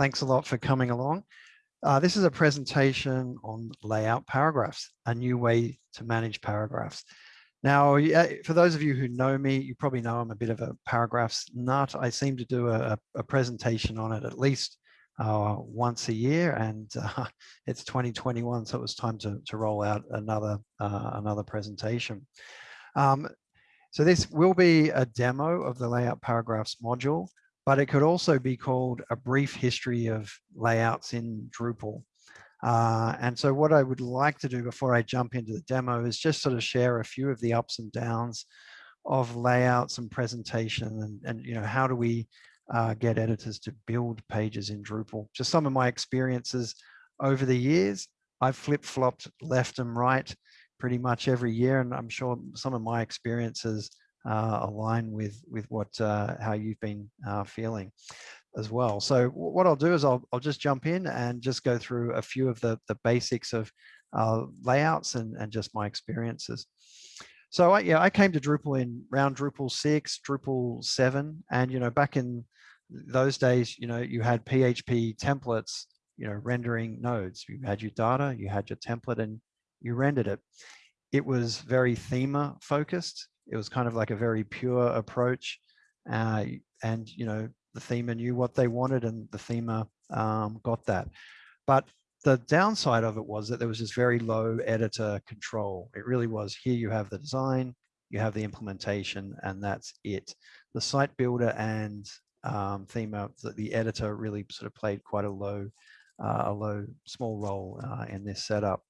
thanks a lot for coming along. Uh, this is a presentation on layout paragraphs, a new way to manage paragraphs. Now, for those of you who know me, you probably know I'm a bit of a paragraphs nut. I seem to do a, a presentation on it at least uh, once a year and uh, it's 2021 so it was time to, to roll out another uh, another presentation um, so this will be a demo of the layout paragraphs module but it could also be called a brief history of layouts in Drupal uh, and so what I would like to do before I jump into the demo is just sort of share a few of the ups and downs of layouts and presentation and, and you know how do we uh, get editors to build pages in Drupal. Just some of my experiences over the years. I've flip-flopped left and right pretty much every year, and I'm sure some of my experiences align with with what uh, how you've been uh, feeling as well. So what I'll do is I'll, I'll just jump in and just go through a few of the, the basics of uh, layouts and, and just my experiences. So I, yeah, I came to Drupal in round Drupal 6, Drupal 7, and you know, back in those days, you know, you had PHP templates, you know, rendering nodes. You had your data, you had your template, and you rendered it. It was very themer focused. It was kind of like a very pure approach. Uh, and, you know, the themer knew what they wanted and the themer um, got that. But the downside of it was that there was this very low editor control. It really was here you have the design, you have the implementation, and that's it. The site builder and um, theme of the, the, editor really sort of played quite a low, uh, a low, small role uh, in this setup.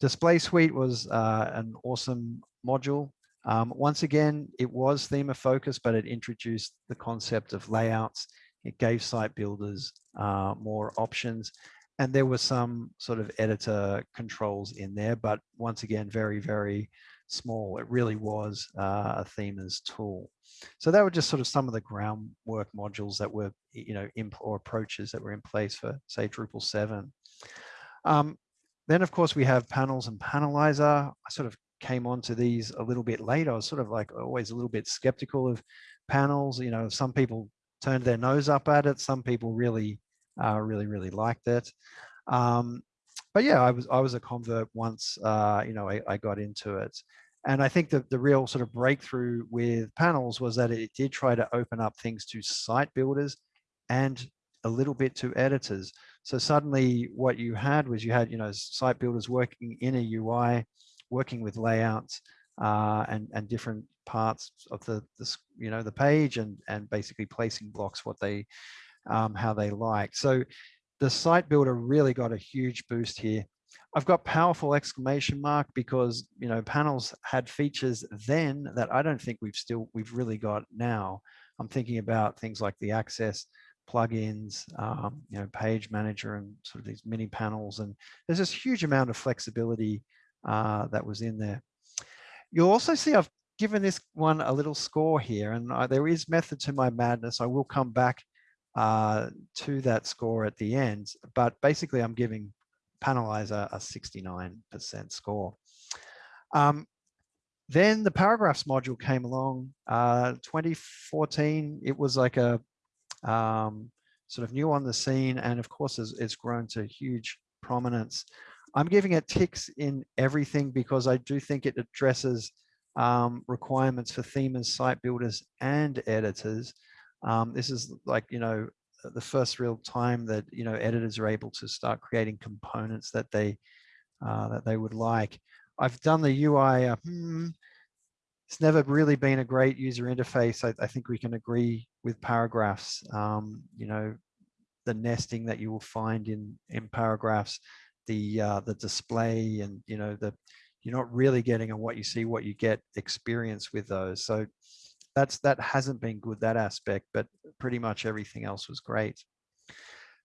Display Suite was uh, an awesome module. Um, once again, it was theme focused, but it introduced the concept of layouts. It gave site builders uh, more options. And there were some sort of editor controls in there, but once again, very, very small. It really was uh, a themer's tool. So that were just sort of some of the groundwork modules that were, you know, or approaches that were in place for, say, Drupal 7. Um, then, of course, we have panels and panelizer. I sort of came onto these a little bit late. I was sort of like always a little bit skeptical of panels. You know, some people turned their nose up at it. Some people really, uh, really, really liked it. Um, but yeah, I was I was a convert once. Uh, you know, I, I got into it, and I think that the real sort of breakthrough with panels was that it did try to open up things to site builders and a little bit to editors. So suddenly what you had was you had, you know, site builders working in a UI, working with layouts uh, and, and different parts of the, you know, the page and, and basically placing blocks what they, um, how they like. So the site builder really got a huge boost here. I've got powerful exclamation mark because, you know, panels had features then that I don't think we've still, we've really got now. I'm thinking about things like the access plugins, um, you know, page manager and sort of these mini panels. And there's this huge amount of flexibility uh, that was in there. You'll also see I've given this one a little score here and uh, there is method to my madness. I will come back uh, to that score at the end, but basically I'm giving Panelizer a 69% score. Um, then the paragraphs module came along, uh, 2014, it was like a um, sort of new on the scene and of course it's grown to huge prominence. I'm giving it ticks in everything because I do think it addresses um, requirements for themers, site builders and editors. Um, this is like, you know, the first real time that you know editors are able to start creating components that they uh, that they would like. I've done the UI. Uh, hmm, it's never really been a great user interface. I, I think we can agree with paragraphs. Um, you know, the nesting that you will find in in paragraphs, the uh, the display, and you know the you're not really getting on what you see, what you get experience with those. So that's that hasn't been good that aspect but pretty much everything else was great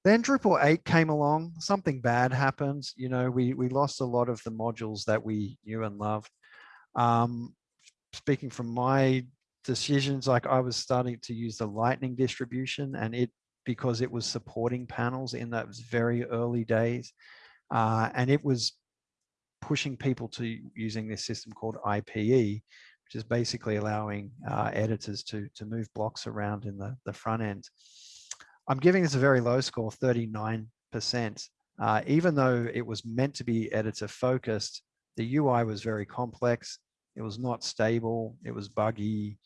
then Drupal 8 came along something bad happened you know we we lost a lot of the modules that we knew and loved um, speaking from my decisions like I was starting to use the lightning distribution and it because it was supporting panels in those very early days uh, and it was pushing people to using this system called IPE which is basically allowing uh, editors to, to move blocks around in the, the front end. I'm giving this a very low score, 39%. Uh, even though it was meant to be editor focused, the UI was very complex. It was not stable. It was buggy.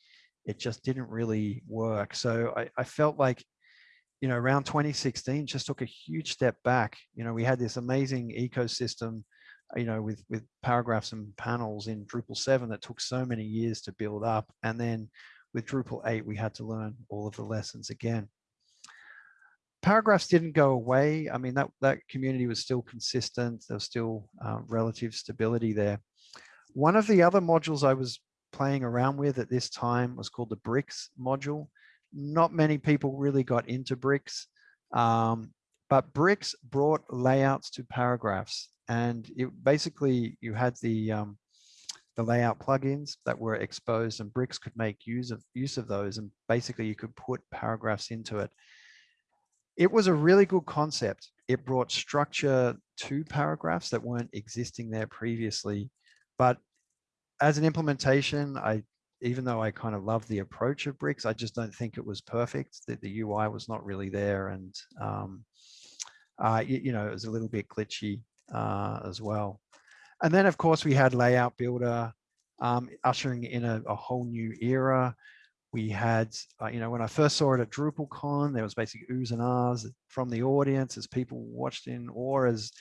It just didn't really work. So I, I felt like, you know, around 2016 just took a huge step back. You know, we had this amazing ecosystem, you know, with, with paragraphs and panels in Drupal 7 that took so many years to build up. And then with Drupal 8, we had to learn all of the lessons again paragraphs didn't go away. I mean, that, that community was still consistent. There was still uh, relative stability there. One of the other modules I was playing around with at this time was called the bricks module. Not many people really got into bricks, um, but bricks brought layouts to paragraphs. And it basically, you had the, um, the layout plugins that were exposed and bricks could make use of use of those. And basically you could put paragraphs into it it was a really good concept. It brought structure to paragraphs that weren't existing there previously. But as an implementation, I even though I kind of love the approach of bricks, I just don't think it was perfect. That the UI was not really there, and um, uh, you, you, know it was a little bit glitchy uh, as well. And then of course we had Layout Builder um, ushering in a, a, whole new era we had, uh, you know, when I first saw it at DrupalCon, there was basically oohs and ahs from the audience as people watched in or as,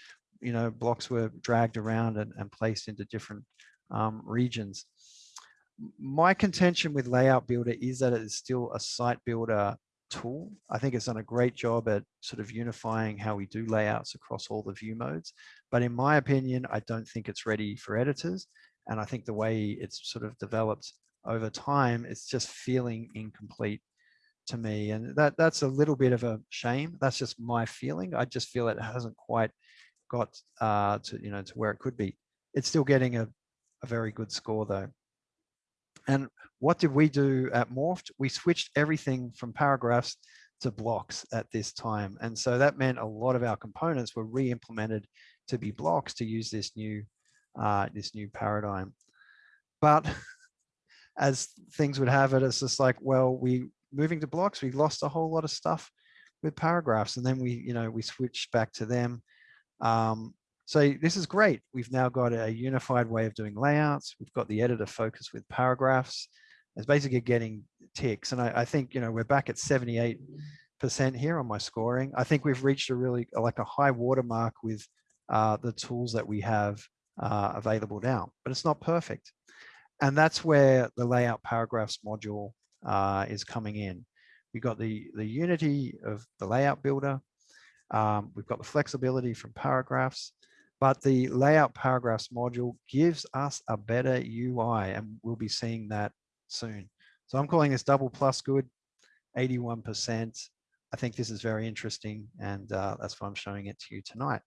you know, blocks were dragged around and, and placed into different um, regions. My contention with Layout Builder is that it is still a site builder tool. I think it's done a great job at sort of unifying how we do layouts across all the view modes. But in my opinion, I don't think it's ready for editors. And I think the way it's sort of developed over time, it's just feeling incomplete to me. And that that's a little bit of a shame. That's just my feeling. I just feel it hasn't quite got uh, to, you know, to where it could be. It's still getting a, a very good score though. And what did we do at Morpht? We switched everything from paragraphs to blocks at this time. And so that meant a lot of our components were re-implemented to be blocks to use this new, uh, this new paradigm. But as things would have it, it's just like, well, we moving to blocks, we lost a whole lot of stuff with paragraphs. And then we, you know, we switched back to them. Um, so this is great. We've now got a unified way of doing layouts. We've got the editor focus with paragraphs. It's basically getting ticks. And I, I think, you know, we're back at 78% here on my scoring. I think we've reached a really like a high watermark with uh, the tools that we have uh, available now, but it's not perfect. And that's where the layout paragraphs module uh, is coming in. We've got the, the unity of the layout builder. Um, we've got the flexibility from paragraphs, but the layout paragraphs module gives us a better UI and we'll be seeing that soon. So I'm calling this double plus good, 81%. I think this is very interesting and uh, that's why I'm showing it to you tonight.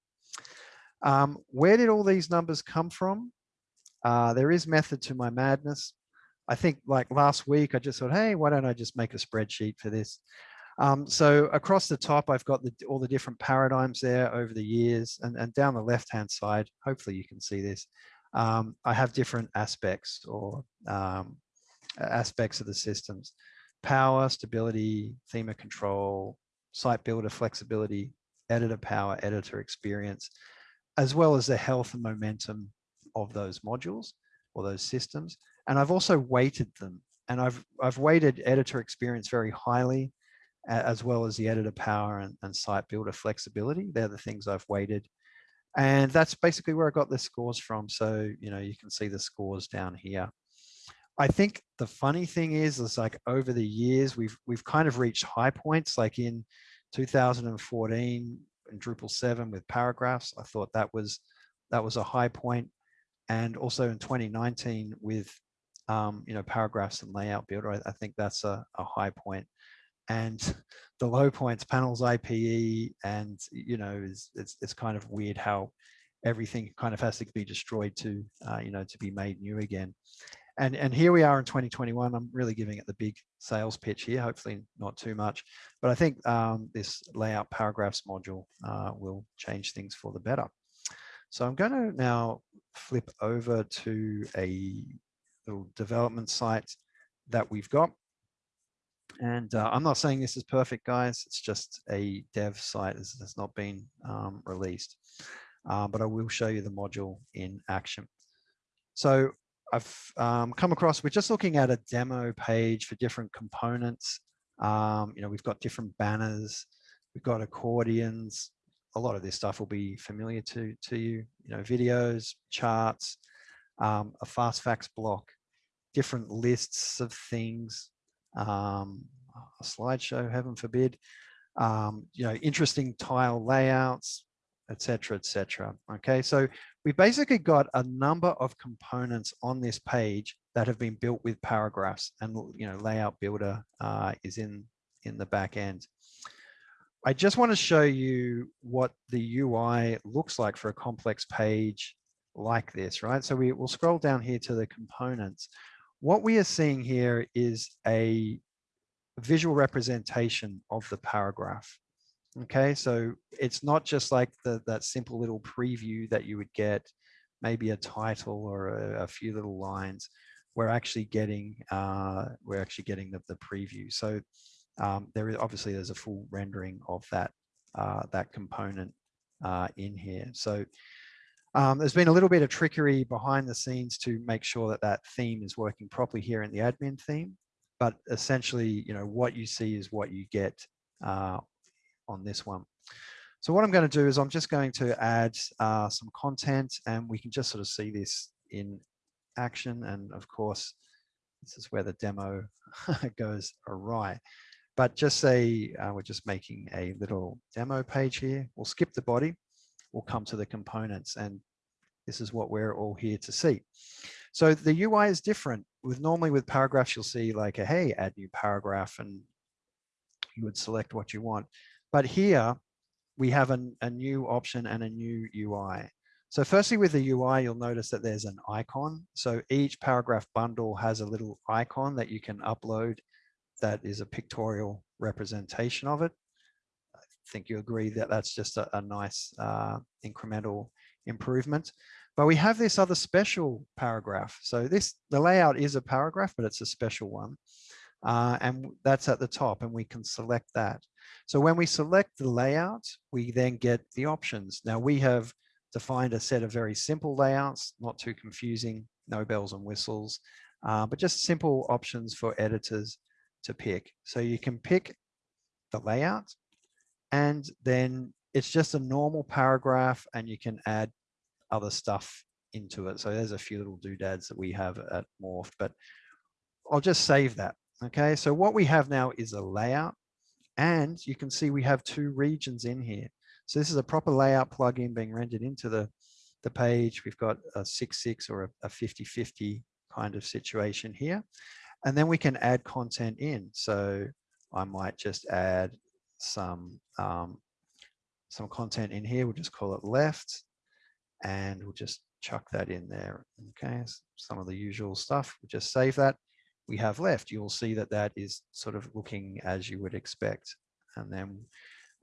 Um, where did all these numbers come from? Uh, there is method to my madness. I think like last week, I just thought, hey, why don't I just make a spreadsheet for this? Um, so across the top, I've got the, all the different paradigms there over the years and, and down the left-hand side, hopefully you can see this. Um, I have different aspects or um, aspects of the systems. Power, stability, theme of control, site builder flexibility, editor power, editor experience, as well as the health and momentum of those modules or those systems. And I've also weighted them and I've, I've weighted editor experience very highly as well as the editor power and, and site builder flexibility. They're the things I've weighted. And that's basically where I got the scores from. So, you know, you can see the scores down here. I think the funny thing is, is like over the years, we've we've kind of reached high points. Like in 2014 in Drupal 7 with paragraphs, I thought that was that was a high point and also in 2019 with um, you know paragraphs and layout builder, I, I think that's a, a, high point. And the low points, panels IPE, and you know, is it's it's kind of weird how everything kind of has to be destroyed to uh, you know to be made new again. And and here we are in 2021. I'm really giving it the big sales pitch here. Hopefully not too much, but I think um, this layout paragraphs module uh, will change things for the better. So I'm going to now flip over to a little development site that we've got. And uh, I'm not saying this is perfect, guys. It's just a dev site that has not been um, released. Uh, but I will show you the module in action. So I've um, come across, we're just looking at a demo page for different components. Um, you know, we've got different banners, we've got accordions. A lot of this stuff will be familiar to, to you, you know, videos, charts, um, a fast facts block, different lists of things, um, a slideshow, heaven forbid, um, you know, interesting tile layouts, etc., etc. Okay, so we've basically got a number of components on this page that have been built with paragraphs and you know layout builder uh, is in in the back end. I just want to show you what the UI looks like for a complex page like this, right? So we will scroll down here to the components. What we are seeing here is a visual representation of the paragraph. Okay, so it's not just like the, that simple little preview that you would get, maybe a title or a, a few little lines. We're actually getting uh, we're actually getting the, the preview. So um, there is obviously there's a full rendering of that uh, that component uh, in here. So um, there's been a little bit of trickery behind the scenes to make sure that that theme is working properly here in the admin theme. But essentially, you know, what you see is what you get uh, on this one. So what I'm going to do is I'm just going to add uh, some content and we can just sort of see this in action. And of course, this is where the demo goes awry. But just say uh, we're just making a little demo page here. We'll skip the body. We'll come to the components and this is what we're all here to see. So the UI is different. With normally with paragraphs, you'll see like a, hey, add new paragraph and you would select what you want. But here we have an, a new option and a new UI. So firstly with the UI, you'll notice that there's an icon. So each paragraph bundle has a little icon that you can upload that is a pictorial representation of it. Think you agree that that's just a, a nice uh, incremental improvement. But we have this other special paragraph. So this, the layout is a paragraph, but it's a special one. Uh, and that's at the top and we can select that. So when we select the layout, we then get the options. Now we have defined a set of very simple layouts, not too confusing, no bells and whistles, uh, but just simple options for editors to pick. So you can pick the layout and then it's just a normal paragraph and you can add other stuff into it. So there's a few little doodads that we have at Morpht, but I'll just save that. Okay, so what we have now is a layout and you can see we have two regions in here. So this is a proper layout plugin being rendered into the, the page. We've got a 6.6 or a 50-50 kind of situation here. And then we can add content in. So I might just add some, um, some content in here. We'll just call it left and we'll just chuck that in there. Okay, some of the usual stuff. We'll just save that we have left, you'll see that that is sort of looking as you would expect. And then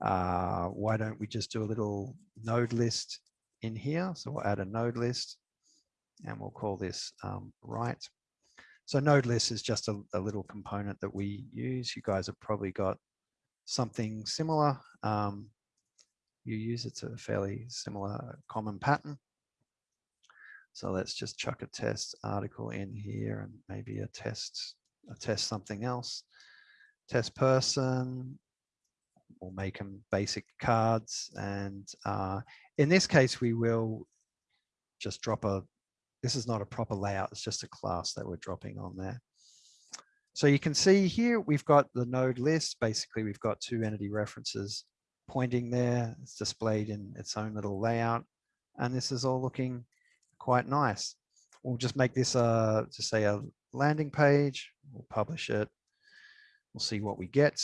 uh, why don't we just do a little node list in here? So we'll add a node list and we'll call this um, right. So node list is just a, a, little component that we use. You guys have probably got something similar. Um, you use it's a fairly similar common pattern. So let's just chuck a test article in here and maybe a test, a test something else. Test person, we'll make them basic cards. And uh, in this case, we will just drop a, this is not a proper layout, it's just a class that we're dropping on there. So you can see here, we've got the node list. Basically, we've got two entity references pointing there. It's displayed in its own little layout. And this is all looking quite nice. We'll just make this a, just say a landing page. We'll publish it. We'll see what we get.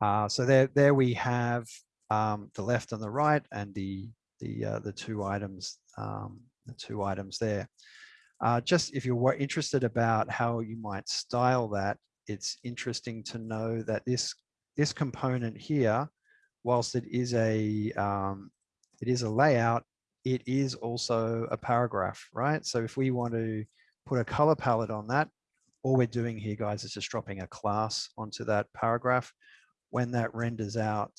Uh, so there, there we have um, the left and the right, and the the uh, the two items, um, the two items there. Uh, just if you're interested about how you might style that, it's interesting to know that this this component here, whilst it is a um, it is a layout, it is also a paragraph, right? So if we want to put a color palette on that, all we're doing here, guys, is just dropping a class onto that paragraph. When that renders out,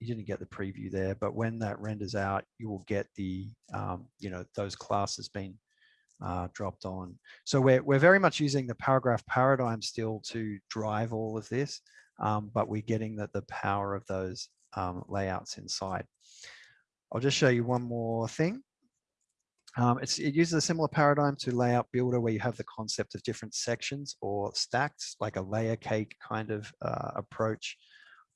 you didn't get the preview there, but when that renders out, you will get the, um, you know, those classes being uh, dropped on. So we're, we're very much using the paragraph paradigm still to drive all of this, um, but we're getting the, the power of those um, layouts inside. I'll just show you one more thing. Um, it uses a similar paradigm to layout builder where you have the concept of different sections or stacks, like a layer cake kind of uh, approach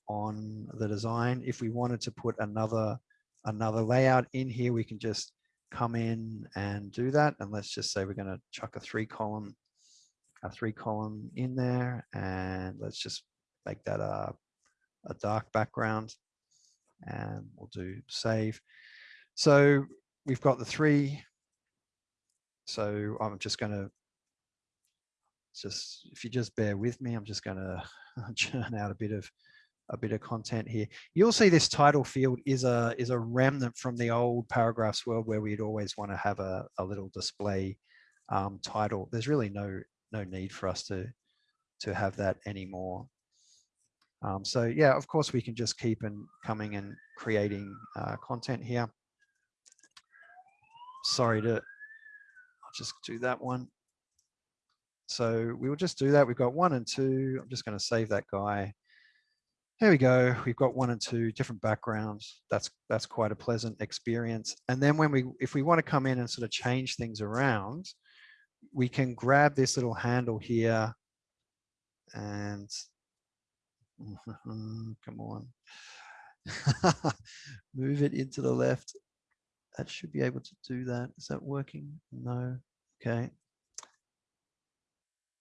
on the design. If we wanted to put another another layout in here, we can just come in and do that. And let's just say we're going to chuck a three column, a three column in there. And let's just make that a, a dark background and we'll do save. So we've got the three. So I'm just going to just, if you just bear with me, I'm just going to churn out a bit of a bit of content here. You'll see this title field is a is a remnant from the old paragraphs world where we'd always want to have a, a little display um, title. There's really no no need for us to to have that anymore. Um, so yeah, of course we can just keep and coming and creating uh, content here. Sorry to, I'll just do that one. So we will just do that. We've got one and two. I'm just going to save that guy. There we go. We've got one and two different backgrounds. That's that's quite a pleasant experience. And then when we, if we want to come in and sort of change things around, we can grab this little handle here and come on, move it into the left. That should be able to do that. Is that working? No. Okay.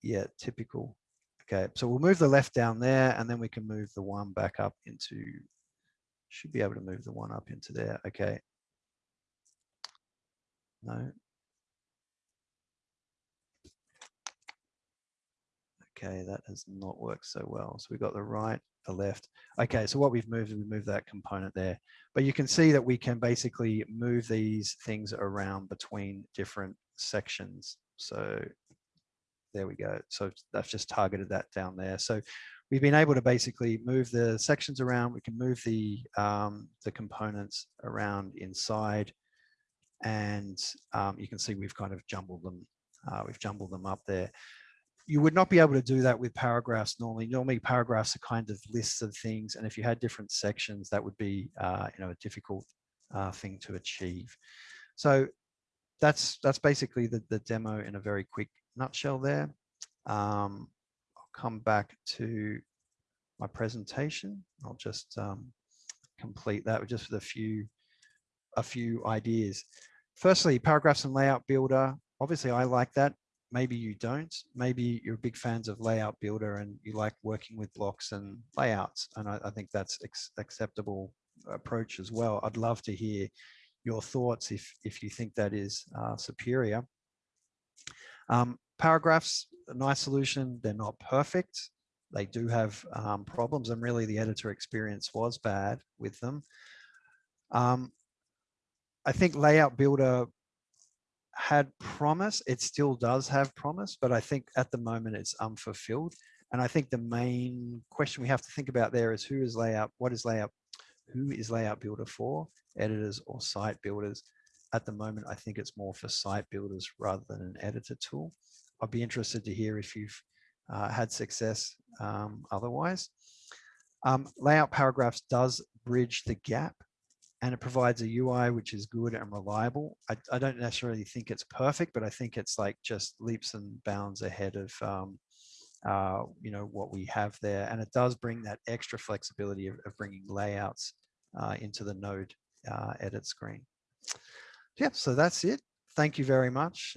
Yeah, typical. Okay, so we'll move the left down there and then we can move the one back up into, should be able to move the one up into there. Okay. No. Okay, that has not worked so well. So we've got the right, the left. Okay, so what we've moved is we moved that component there. But you can see that we can basically move these things around between different sections. So there we go. So that's just targeted that down there. So we've been able to basically move the sections around. We can move the, um, the components around inside and um, you can see we've kind of jumbled them. Uh, we've jumbled them up there. You would not be able to do that with paragraphs normally. Normally paragraphs are kind of lists of things. And if you had different sections, that would be uh, you know, a difficult uh, thing to achieve. So that's that's basically the, the demo in a very quick nutshell there. Um, I'll come back to my presentation. I'll just um, complete that with just with a few, a few ideas. Firstly, paragraphs and layout builder. Obviously, I like that. Maybe you don't. Maybe you're big fans of layout builder and you like working with blocks and layouts. And I, I think that's acceptable approach as well. I'd love to hear your thoughts if, if you think that is uh, superior. Um, paragraphs, a nice solution. They're not perfect. They do have um, problems and really the editor experience was bad with them. Um, I think Layout Builder had promise. It still does have promise, but I think at the moment it's unfulfilled. And I think the main question we have to think about there is who is layout, what is layout, who is layout builder for, editors or site builders? At the moment, I think it's more for site builders rather than an editor tool. I'd be interested to hear if you've uh, had success um, otherwise. Um, layout paragraphs does bridge the gap and it provides a UI which is good and reliable. I, I, don't necessarily think it's perfect, but I think it's like just leaps and bounds ahead of um, uh, you know what we have there, and it does bring that extra flexibility of, of bringing layouts uh, into the node uh, edit screen. Yeah, so that's it. Thank you very much.